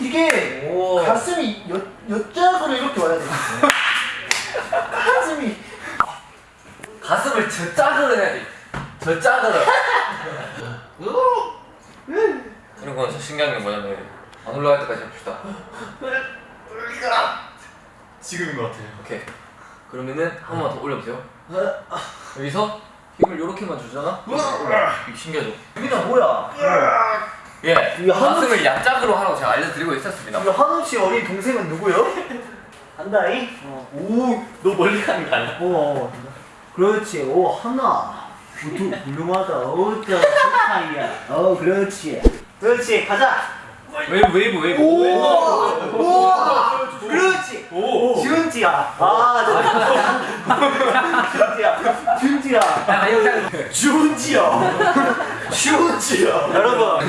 이게 오. 가슴이 여, 여짝으로 이렇게 와야 돼. 가슴이 가슴을 저 짝으로 해야 돼. 저 짝으로. 그리고 진짜 신기한 게 뭐냐면 안 올라갈 때까지 해봅시다. 지금인 것 같아요. 오케이. 그러면은 한 번만 더 올려보세요. 여기서 힘을 요렇게만 주잖아? 이게 신기하죠? 유빈아 뭐야? 예. 가슴을 약짝으로 하라고 제가 알려드리고 있었습니다. 이거 한우 씨 어린 동생은 누구요? 한다이? 어. 오, 너 멀리 가는 거 아니야? 어. 그렇지. 오, 하나. 두, 훌륭하다. 오, 저, 스타이야. 어, 그렇지. 그렇지. 가자. 웨이브 웨이브 웨이브. 우와! 우와! 그렇지. 오. 준지야. 아, 준지야. 준지야. 야, 영상. 준지야. 준지야. 여러분,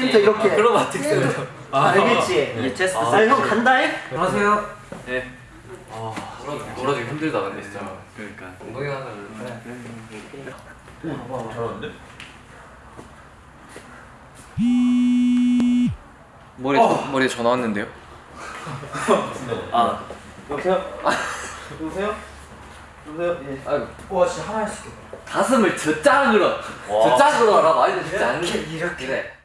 센터 이렇게. 아크로바틱 센터. 아, 알겠지? 예, 체스트 아, 형 간다잉? 안녕하세요. 네. 아, 놀아주기 힘들다 근데 진짜. 그러니까. 엉덩이 하나 잘하는데? 머리 머리에 전화 왔는데요? 아, 여보세요? 여보세요? 여보세요? 예. 아이고. 와, 진짜 하나 했어. 가슴을 저 짝으로 저 짝으로 하라 말도 진짜 안 돼. 이렇게. 그래.